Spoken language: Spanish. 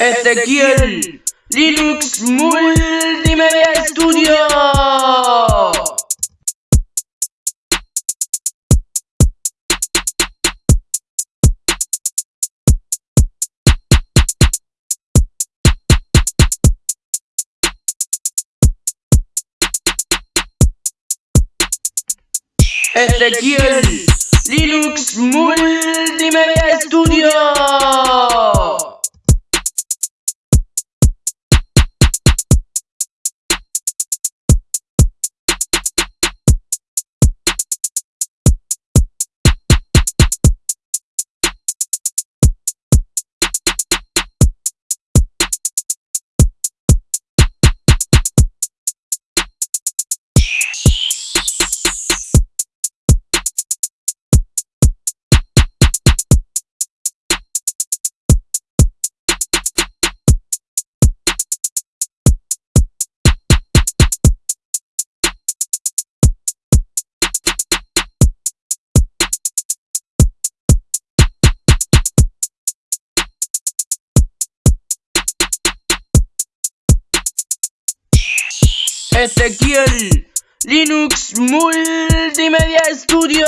Ezequiel Linux Multimedia Studio. Ezequiel Linux Multimedia Studio. Ezequiel Linux Multimedia Studio.